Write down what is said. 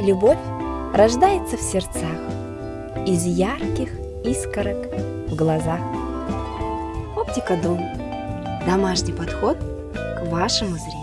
Любовь рождается в сердцах, из ярких искорок в глазах. Оптика Дом. Домашний подход к вашему зрению.